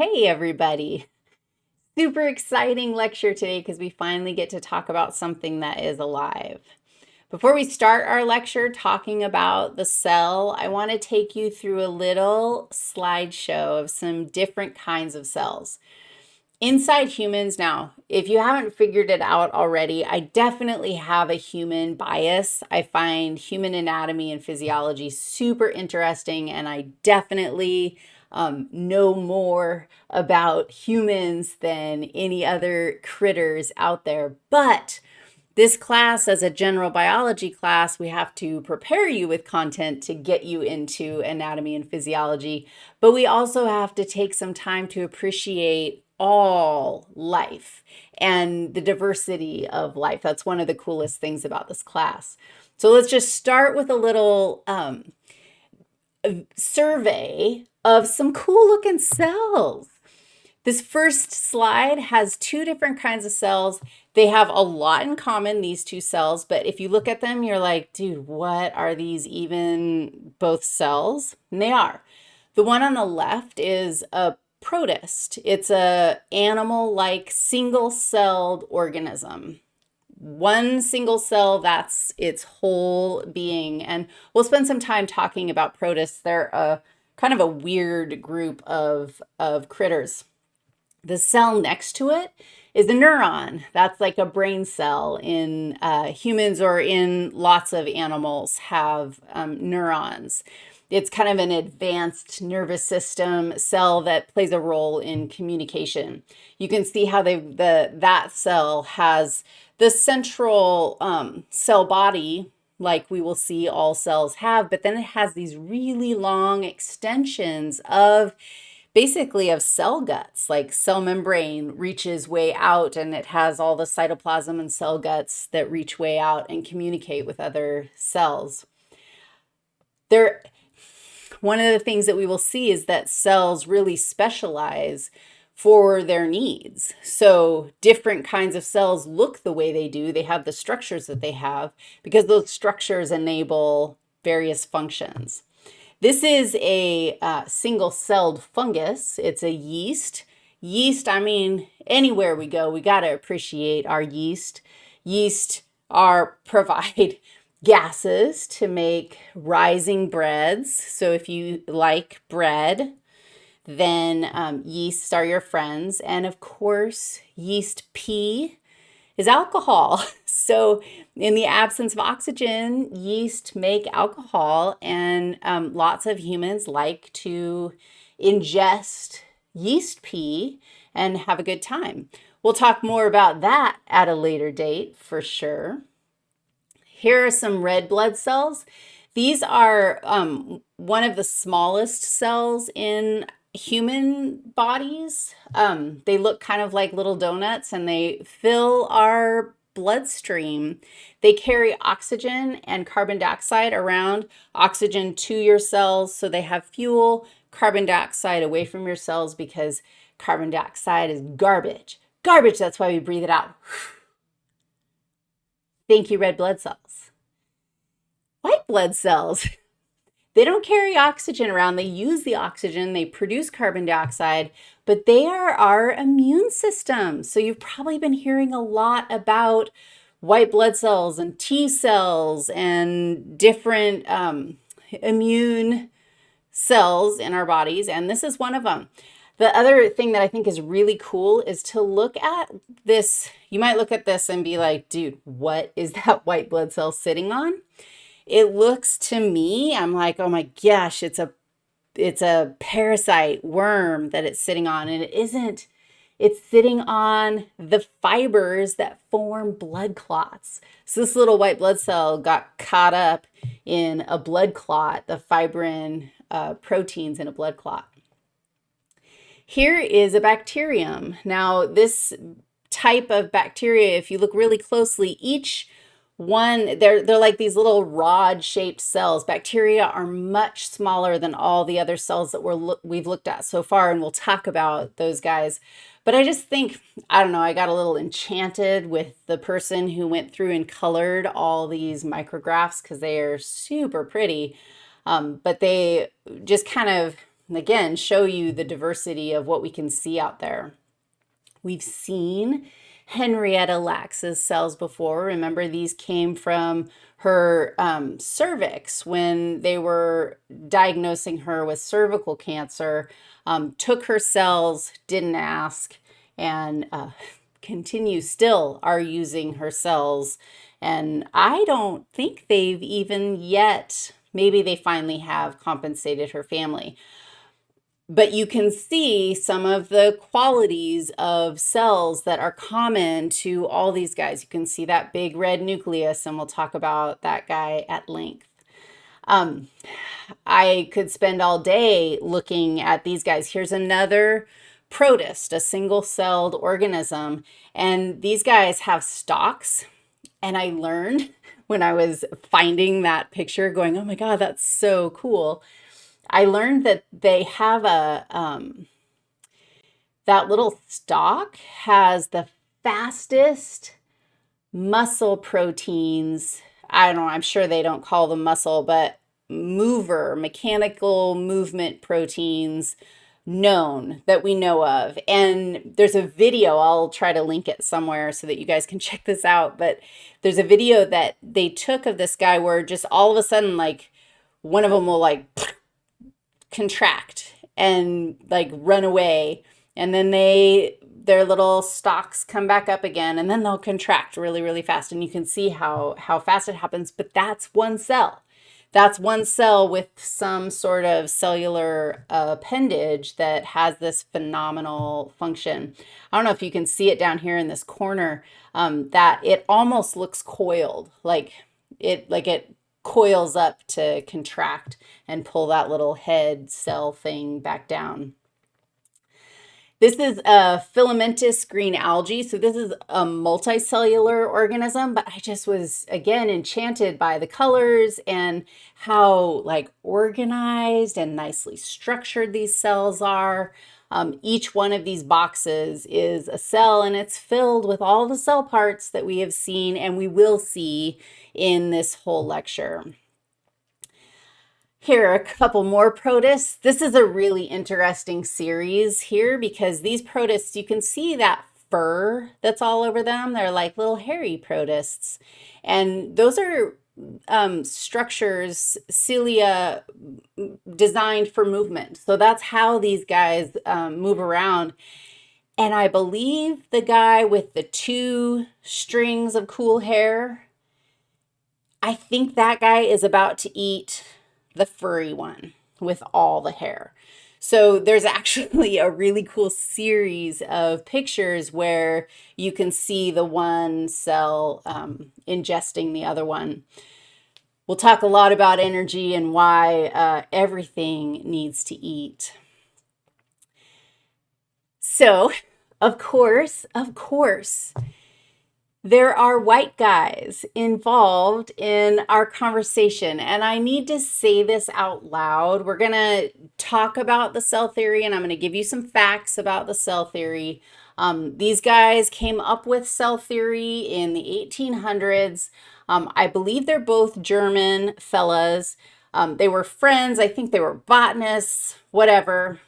Hey, everybody. Super exciting lecture today because we finally get to talk about something that is alive. Before we start our lecture talking about the cell, I want to take you through a little slideshow of some different kinds of cells. Inside humans now, if you haven't figured it out already, I definitely have a human bias. I find human anatomy and physiology super interesting, and I definitely um, know more about humans than any other critters out there. But this class, as a general biology class, we have to prepare you with content to get you into anatomy and physiology. But we also have to take some time to appreciate all life and the diversity of life. That's one of the coolest things about this class. So let's just start with a little um, survey of some cool looking cells. This first slide has two different kinds of cells. They have a lot in common, these two cells, but if you look at them, you're like, dude, what are these even both cells? And they are. The one on the left is a protist. It's a animal-like single-celled organism one single cell, that's its whole being. And we'll spend some time talking about protists. They're a kind of a weird group of, of critters. The cell next to it is a neuron. That's like a brain cell in uh, humans or in lots of animals have um, neurons. It's kind of an advanced nervous system cell that plays a role in communication. You can see how they the that cell has the central um, cell body, like we will see all cells have, but then it has these really long extensions of basically of cell guts, like cell membrane reaches way out and it has all the cytoplasm and cell guts that reach way out and communicate with other cells. There, one of the things that we will see is that cells really specialize for their needs. So different kinds of cells look the way they do. They have the structures that they have because those structures enable various functions. This is a uh, single-celled fungus. It's a yeast. Yeast, I mean, anywhere we go, we got to appreciate our yeast. Yeast are provide gases to make rising breads. So if you like bread, then um, yeasts are your friends. And of course, yeast pee is alcohol. So in the absence of oxygen, yeast make alcohol and um, lots of humans like to ingest yeast pee and have a good time. We'll talk more about that at a later date for sure. Here are some red blood cells. These are um, one of the smallest cells in human bodies. Um, they look kind of like little donuts and they fill our bloodstream. They carry oxygen and carbon dioxide around, oxygen to your cells so they have fuel, carbon dioxide away from your cells because carbon dioxide is garbage. Garbage, that's why we breathe it out. Thank you, red blood cells. White blood cells They don't carry oxygen around. They use the oxygen. They produce carbon dioxide, but they are our immune system. So you've probably been hearing a lot about white blood cells and T cells and different um, immune cells in our bodies, and this is one of them. The other thing that I think is really cool is to look at this. You might look at this and be like, dude, what is that white blood cell sitting on? It looks to me, I'm like, oh my gosh, it's a it's a parasite worm that it's sitting on and it isn't it's sitting on the fibers that form blood clots. So this little white blood cell got caught up in a blood clot, the fibrin uh, proteins in a blood clot. Here is a bacterium. Now this type of bacteria, if you look really closely, each one, they're, they're like these little rod-shaped cells. Bacteria are much smaller than all the other cells that we're we've looked at so far, and we'll talk about those guys. But I just think, I don't know, I got a little enchanted with the person who went through and colored all these micrographs because they are super pretty. Um, but they just kind of again, show you the diversity of what we can see out there. We've seen Henrietta Lacks's cells before. Remember, these came from her um, cervix when they were diagnosing her with cervical cancer, um, took her cells, didn't ask, and uh, continue still are using her cells. And I don't think they've even yet, maybe they finally have compensated her family but you can see some of the qualities of cells that are common to all these guys. You can see that big red nucleus, and we'll talk about that guy at length. Um, I could spend all day looking at these guys. Here's another protist, a single-celled organism, and these guys have stalks, and I learned when I was finding that picture going, oh my God, that's so cool I learned that they have a, um, that little stalk has the fastest muscle proteins. I don't know, I'm sure they don't call them muscle, but mover, mechanical movement proteins known that we know of. And there's a video, I'll try to link it somewhere so that you guys can check this out. But there's a video that they took of this guy where just all of a sudden, like one of them will like contract and like run away and then they their little stalks come back up again and then they'll contract really really fast and you can see how how fast it happens but that's one cell that's one cell with some sort of cellular appendage that has this phenomenal function. I don't know if you can see it down here in this corner, um, that it almost looks coiled, like it like it coils up to contract and pull that little head cell thing back down. This is a filamentous green algae. So this is a multicellular organism, but I just was, again, enchanted by the colors and how like organized and nicely structured these cells are. Um, each one of these boxes is a cell and it's filled with all the cell parts that we have seen and we will see in this whole lecture. Here are a couple more protists. This is a really interesting series here because these protists, you can see that fur that's all over them. They're like little hairy protists. And those are um, structures, cilia designed for movement. So that's how these guys um, move around. And I believe the guy with the two strings of cool hair I think that guy is about to eat the furry one with all the hair. So there's actually a really cool series of pictures where you can see the one cell um, ingesting the other one. We'll talk a lot about energy and why uh, everything needs to eat. So, of course, of course, there are white guys involved in our conversation. And I need to say this out loud. We're going to talk about the cell theory and I'm going to give you some facts about the cell theory. Um, these guys came up with cell theory in the 1800s. Um, I believe they're both German fellas. Um, they were friends. I think they were botanists, whatever.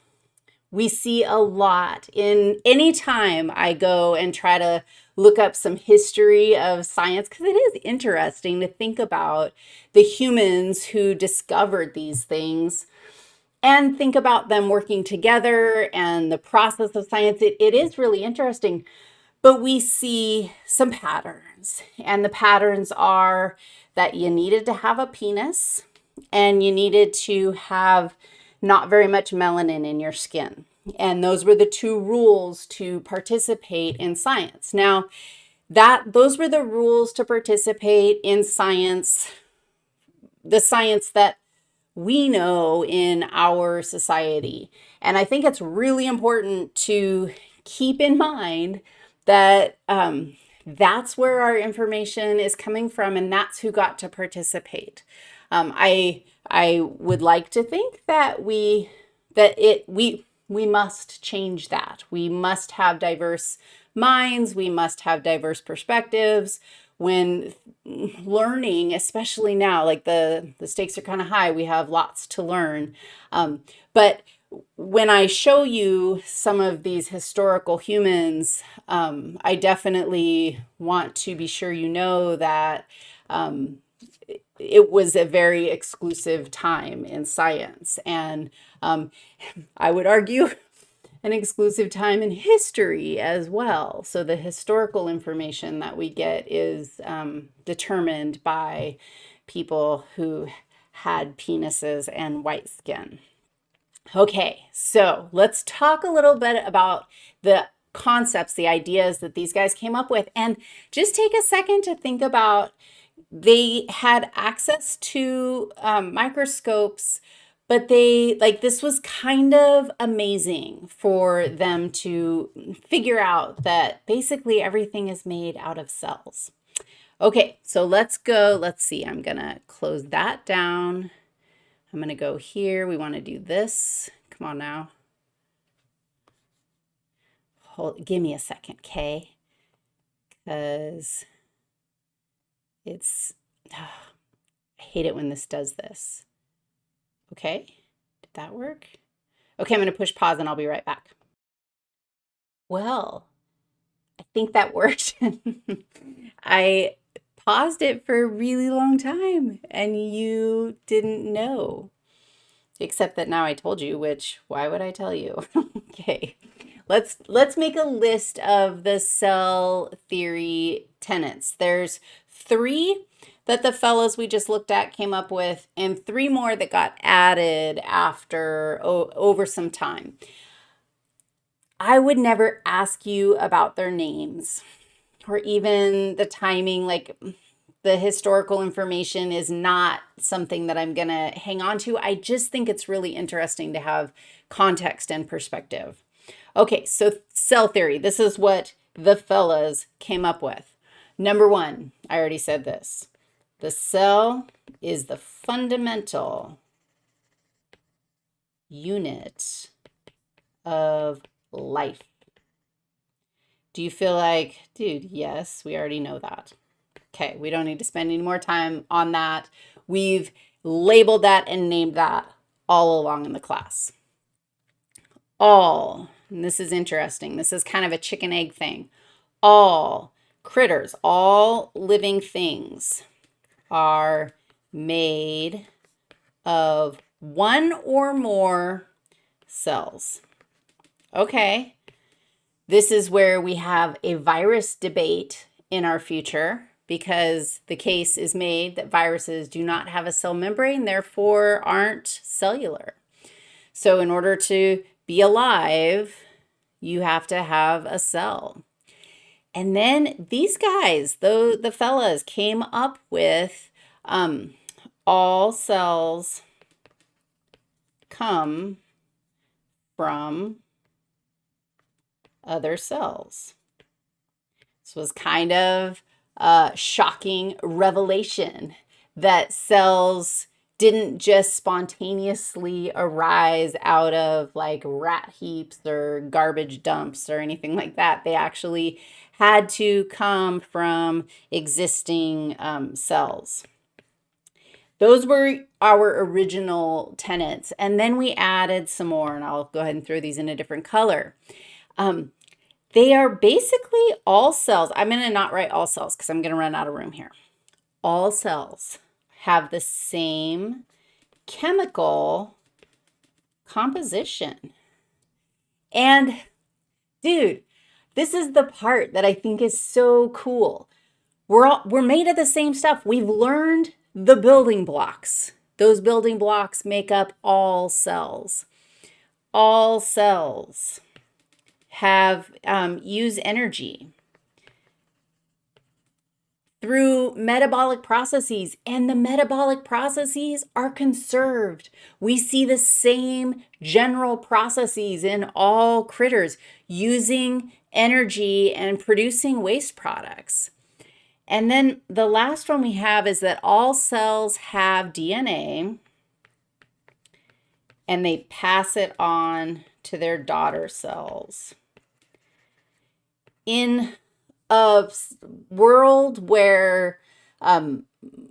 We see a lot in any time I go and try to look up some history of science because it is interesting to think about the humans who discovered these things and think about them working together and the process of science. It, it is really interesting, but we see some patterns and the patterns are that you needed to have a penis and you needed to have not very much melanin in your skin. And those were the two rules to participate in science. Now, that those were the rules to participate in science, the science that we know in our society. And I think it's really important to keep in mind that um, that's where our information is coming from and that's who got to participate. Um, I, I would like to think that we, that it, we, we must change that. We must have diverse minds. We must have diverse perspectives. When learning, especially now, like the, the stakes are kind of high, we have lots to learn. Um, but when I show you some of these historical humans, um, I definitely want to be sure you know that um, it was a very exclusive time in science. And um, I would argue an exclusive time in history as well. So the historical information that we get is um, determined by people who had penises and white skin. Okay, so let's talk a little bit about the concepts, the ideas that these guys came up with, and just take a second to think about they had access to um, microscopes, but they like this was kind of amazing for them to figure out that basically everything is made out of cells. Okay, so let's go. Let's see. I'm going to close that down. I'm going to go here. We want to do this. Come on now. Hold, give me a second, okay? Because it's, oh, I hate it when this does this. Okay, did that work? Okay, I'm to push pause and I'll be right back. Well, I think that worked. I paused it for a really long time and you didn't know. Except that now I told you, which why would I tell you? okay. Let's let's make a list of the cell theory tenets. There's three that the fellows we just looked at came up with and three more that got added after over some time. I would never ask you about their names or even the timing, like the historical information is not something that I'm going to hang on to. I just think it's really interesting to have context and perspective. Okay, so cell theory. This is what the fellas came up with. Number one, I already said this. The cell is the fundamental unit of life. Do you feel like, dude, yes, we already know that. Okay, we don't need to spend any more time on that. We've labeled that and named that all along in the class. All, and this is interesting, this is kind of a chicken egg thing. All critters, all living things are made of one or more cells. Okay, this is where we have a virus debate in our future because the case is made that viruses do not have a cell membrane, therefore aren't cellular. So in order to be alive, you have to have a cell. And then these guys, the, the fellas, came up with um, all cells come from other cells. This was kind of a shocking revelation that cells didn't just spontaneously arise out of like rat heaps or garbage dumps or anything like that. They actually had to come from existing um, cells. Those were our original tenets. And then we added some more, and I'll go ahead and throw these in a different color. Um, they are basically all cells. I'm going to not write all cells because I'm going to run out of room here. All cells have the same chemical composition. And dude, this is the part that I think is so cool. We're all, we're made of the same stuff. We've learned the building blocks. Those building blocks make up all cells. All cells have um, use energy through metabolic processes and the metabolic processes are conserved. We see the same general processes in all critters using energy and producing waste products. And then the last one we have is that all cells have DNA and they pass it on to their daughter cells in a world where um,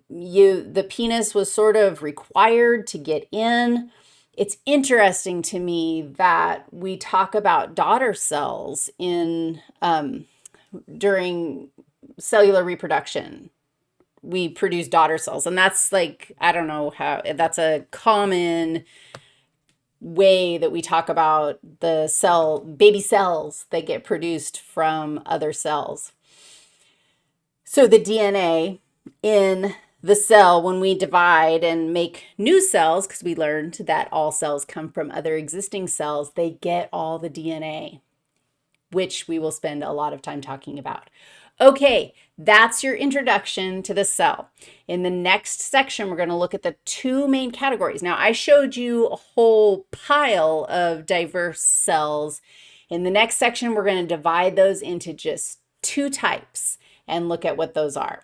you the penis was sort of required to get in, it's interesting to me that we talk about daughter cells in um, during cellular reproduction. We produce daughter cells, and that's like, I don't know how, that's a common way that we talk about the cell, baby cells that get produced from other cells. So the DNA in the cell when we divide and make new cells, because we learned that all cells come from other existing cells, they get all the DNA, which we will spend a lot of time talking about. Okay, that's your introduction to the cell. In the next section, we're going to look at the two main categories. Now, I showed you a whole pile of diverse cells. In the next section, we're going to divide those into just two types and look at what those are.